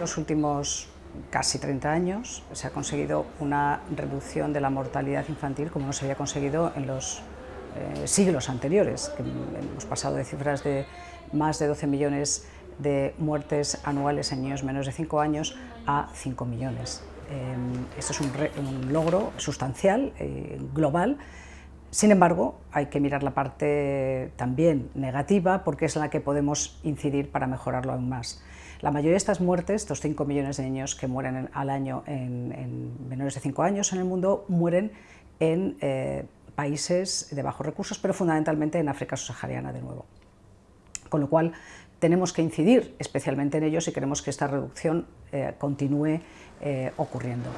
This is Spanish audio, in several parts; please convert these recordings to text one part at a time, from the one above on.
Los últimos casi 30 años se ha conseguido una reducción de la mortalidad infantil como no se había conseguido en los eh, siglos anteriores, que hemos pasado de cifras de más de 12 millones de muertes anuales en niños menos de 5 años a 5 millones. Eh, esto es un, logro sustancial, eh, global, sin embargo, hay que mirar la parte también negativa porque es la que podemos incidir para mejorarlo aún más. La mayoría de estas muertes, estos 5 millones de niños que mueren al año en, menores de 5 años en el mundo, mueren en eh, países de bajos recursos, pero fundamentalmente en África subsahariana de nuevo. Con lo cual, tenemos que incidir especialmente en ellos si queremos que esta reducción eh, continúe eh, ocurriendo.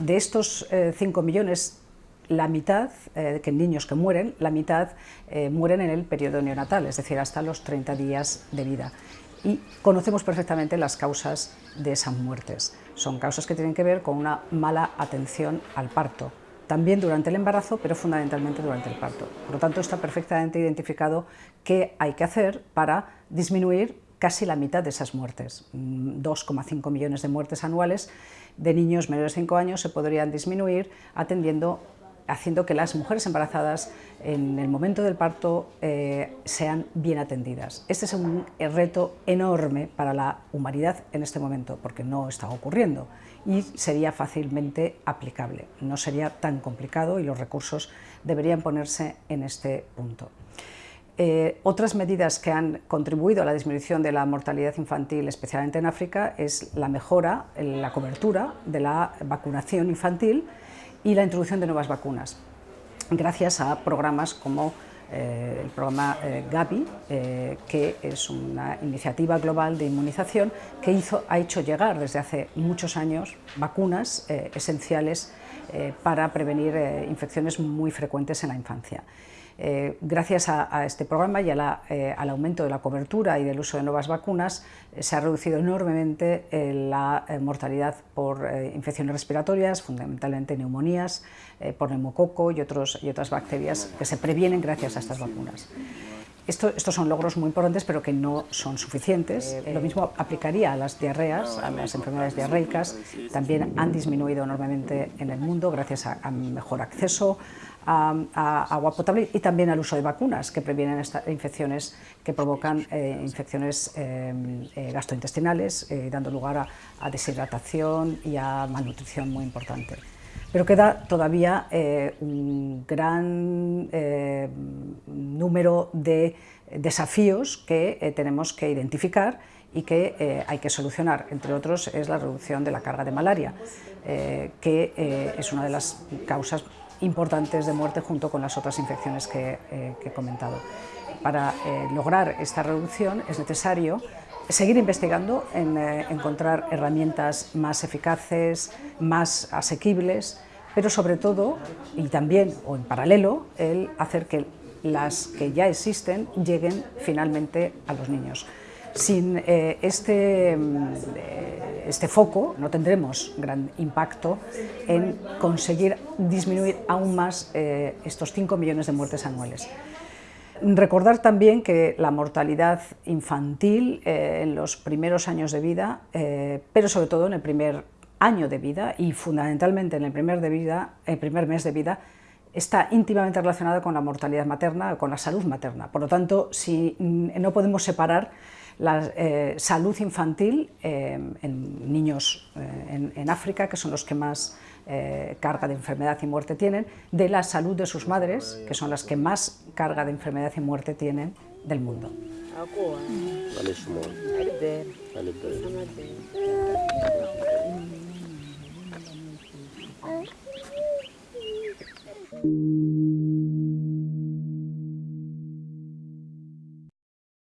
De estos 5 millones, la mitad, eh, que niños que mueren, la mitad eh, mueren en el periodo neonatal, es decir, hasta los 30 días de vida. Y conocemos perfectamente las causas de esas muertes. Son causas que tienen que ver con una mala atención al parto, también durante el embarazo, pero fundamentalmente durante el parto. Por lo tanto, está perfectamente identificado qué hay que hacer para disminuir casi la mitad de esas muertes. 2,5 mm, millones de muertes anuales de niños menores de 5 años se podrían disminuir atendiendo haciendo que las mujeres embarazadas en el momento del parto eh, sean bien atendidas. Este es un reto enorme para la humanidad en este momento, porque no está ocurriendo y sería fácilmente aplicable. No sería tan complicado y los recursos deberían ponerse en este punto. Eh, otras medidas que han contribuido a la disminución de la mortalidad infantil, especialmente en África, es la mejora, la cobertura de la vacunación infantil, y la introducción de nuevas vacunas, gracias a programas como eh, el programa eh, Gavi, eh, que es una iniciativa global de inmunización que ha hecho llegar desde hace muchos años vacunas esenciales para prevenir infecciones muy frecuentes en la infancia. Eh, gracias a, este programa y eh, al aumento de la cobertura y del uso de nuevas vacunas, eh, se ha reducido enormemente la mortalidad por infecciones respiratorias, fundamentalmente neumonías, por neumococo y, otras bacterias que se previenen gracias a estas vacunas. Estos son logros muy importantes, pero que no son suficientes. Lo mismo aplicaría a las diarreas, a las enfermedades diarreicas. También han disminuido enormemente en el mundo gracias a mejor acceso a, agua potable y también al uso de vacunas que previenen estas infecciones que provocan eh, infecciones eh, eh, gastrointestinales, dando lugar a, deshidratación y a malnutrición muy importante. Pero queda todavía un gran número de desafíos que tenemos que identificar y que hay que solucionar. Entre otros es la reducción de la carga de malaria, que es una de las causas importantes de muerte junto con las otras infecciones que, eh, he comentado. Para eh, lograr esta reducción es necesario seguir investigando en eh, encontrar herramientas más eficaces, más asequibles, pero sobre todo, y también o en paralelo, el hacer que las que ya existen lleguen finalmente a los niños. Sin este este foco no tendremos gran impacto en conseguir disminuir aún más eh, estos 5 millones de muertes anuales. Recordar también que la mortalidad infantil eh, en los primeros años de vida, eh, pero sobre todo en el primer año de vida y fundamentalmente en el primer, de vida, el primer mes de vida, está íntimamente relacionada con la mortalidad materna, con la salud materna. Por lo tanto, si mm, no podemos separar la eh, salud infantil eh, en niños eh, en, África, que son los que más carga de enfermedad y muerte tienen, de la salud de sus madres, que son las que más carga de enfermedad y muerte tienen del mundo.